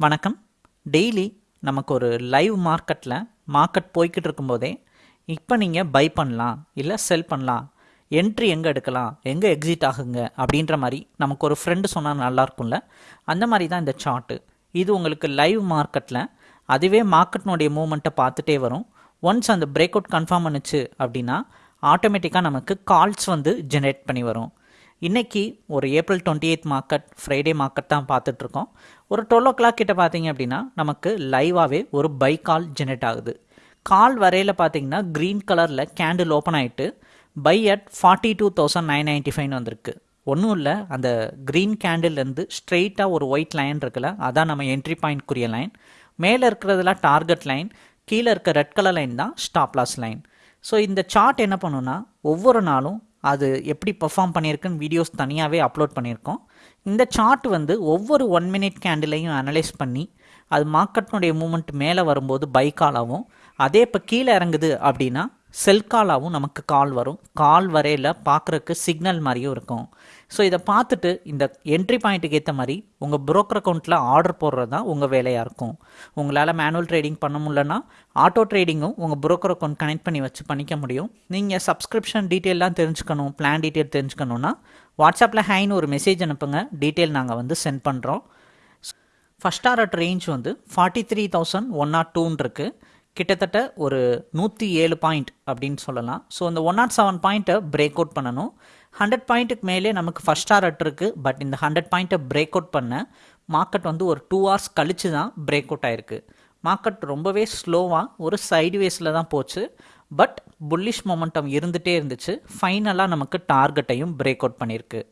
வணக்கம். டெய்லி நமக்கு ஒரு லைவ் மார்க்கெட்டில் மார்க்கெட் போய்கிட்டு இருக்கும்போதே இப்போ நீங்கள் பை பண்ணலாம் இல்லை செல் பண்ணலாம் என்ட்ரி எங்கே எடுக்கலாம் எங்கே எக்ஸிட் ஆகுங்க அப்படின்ற மாதிரி நமக்கு ஒரு ஃப்ரெண்டு சொன்னால் நல்லாயிருக்கும்ல அந்த மாதிரி தான் இந்த சார்ட்டு இது உங்களுக்கு லைவ் மார்க்கெட்டில் அதுவே மார்க்கெட்னுடைய மூமெண்ட்டை பார்த்துட்டே வரும். ஒன்ஸ் அந்த பிரேக் அவுட் கன்ஃபார்ம் பண்ணுச்சு அப்படின்னா ஆட்டோமேட்டிக்காக நமக்கு கால்ஸ் வந்து ஜெனரேட் பண்ணி வரும். இன்றைக்கி ஒரு April twenty eighth market Friday market தான் பார்த்துட்ருக்கோம். ஒரு டுவெல் ஓ கிளாக் கிட்ட பார்த்தீங்க அப்படின்னா நமக்கு லைவாகவே ஒரு பை கால் ஜெனரேட் ஆகுது. கால் வரையில் பார்த்தீங்கன்னா க்ரீன் கலரில் கேண்டில் ஓப்பன் ஆகிட்டு by at forty two thousand nine ninety ஃபைவ்னு வந்திருக்கு. ஒன்றும் இல்லை அந்த க்ரீன் கேண்டில்லேருந்து ஸ்ட்ரெயிட்டாக ஒரு ஒயிட் லைன் இருக்குல்ல அதான் நம்ம என்ட்ரி பாயிண்ட்க்குரிய லைன் மேலே இருக்கிறதுலாம் டார்கெட் லைன் கீழே இருக்க ரெட் கலர் லைன் தான் ஸ்டாப்லாஸ் லைன் ஸோ இந்த சார்ட் என்ன பண்ணுன்னா ஒவ்வொரு நாளும் அது எப்படி பெர்ஃபார்ம் பண்ணியிருக்குன்னு வீடியோஸ் தனியாகவே அப்லோட் பண்ணியிருக்கோம். இந்த சார்ட் வந்து ஒவ்வொரு ஒன் மினிட் கேண்டிலையும் அனலைஸ் பண்ணி அது மார்க்கெட்னுடைய மூமெண்ட் மேலே வரும்போது பை காலாகவும் அதே இப்போ கீழே இறங்குது அப்படின்னா செல்காலாகவும் நமக்கு கால் வரும். கால் வரையில் பார்க்குறக்கு சிக்னல் மாதிரியும் இருக்கும். ஸோ இதை பார்த்துட்டு இந்த என்ட்ரி பாயிண்ட்டுக்கு ஏற்ற மாதிரி உங்கள் புரோக்கர் அக்கௌண்ட்டில் ஆர்டர் போடுறது தான் உங்கள் வேலையாக இருக்கும். உங்களால் மேனுவல் ட்ரேடிங் பண்ண முடியலன்னா ஆட்டோ ட்ரேடிங்கும் உங்கள் புரோக்கர் அக்கௌண்ட் கனெக்ட் பண்ணி வச்சு பண்ணிக்க முடியும். நீங்கள் சப்ஸ்கிரிப்ஷன் டீட்டெயிலாம் தெரிஞ்சுக்கணும் பிளான் டீட்டெயில் தெரிஞ்சுக்கணுன்னா வாட்ஸ்அப்பில் ஹைன்னு ஒரு மெசேஜ் அனுப்புங்க. டீட்டெயில் நாங்கள் வந்து சென்ட் பண்ணுறோம் ஃபஸ்ட் டாரட் ரேஞ்ச் வந்து forty three thousand one nought டூன்னு இருக்குது கிட்டத்தட்ட ஒரு நூற்றி ஏழு பாயிண்ட் அப்படின்னு சொல்லலாம். ஸோ இந்த ஒன் நாட் செவன் பாயிண்ட்டை பிரேக் அவுட் பண்ணணும். ஹண்ட்ரட் பாயிண்ட்டுக்கு மேலே நமக்கு ஃபஸ்ட் டாரட் இருக்குது பட் இந்த ஹண்ட்ரட் பாயிண்ட்டை பிரேக் அவுட் பண்ண மார்க்கெட் வந்து ஒரு டூ ஹவர்ஸ் கழிச்சு தான் பிரேக் அவுட் ஆயிருக்கு. மார்க்கெட் ரொம்பவே ஸ்லோவாக ஒரு சைடு வேஸில் தான் போச்சு. பட் புல்லிஷ் மொமெண்டம் இருந்துகிட்டே இருந்துச்சு. ஃபைனலாக நமக்கு டார்கெட்டையும் பிரேக் அவுட் பண்ணியிருக்கு.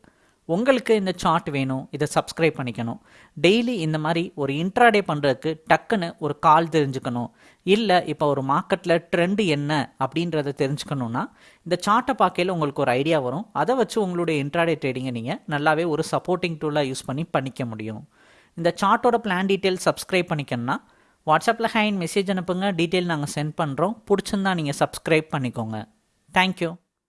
உங்களுக்கு இந்த சார்ட் வேணும் இதை சப்ஸ்கிரைப் பண்ணிக்கணும். டெய்லி இந்த மாதிரி ஒரு இன்ட்ராடே பண்ணுறதுக்கு டக்குன்னு ஒரு கால் தெரிஞ்சுக்கணும். இல்லை இப்போ ஒரு மார்க்கெட்டில் ட்ரெண்டு என்ன அப்படின்றத தெரிஞ்சுக்கணுன்னா இந்த சார்ட்டை பார்க்கையில் உங்களுக்கு ஒரு ஐடியா வரும். அதை வச்சு உங்களுடைய இன்ட்ராடே ட்ரேடிங்கை நீங்கள் நல்லாவே ஒரு சப்போர்ட்டிங் டூலாக யூஸ் பண்ணி பண்ணிக்க முடியும். இந்த சார்ட்டோட பிளான் டீட்டெயில் சப்ஸ்கிரைப் பண்ணிக்கணும்னா வாட்ஸ்அப்பில் ஹேண்ட் மெசேஜ் அனுப்புங்க. டீட்டெயில் நாங்கள் சென்ட் பண்ணுறோம் பிடிச்சிருந்தா நீங்கள் சப்ஸ்கிரைப் பண்ணிக்கோங்க. தேங்க்யூ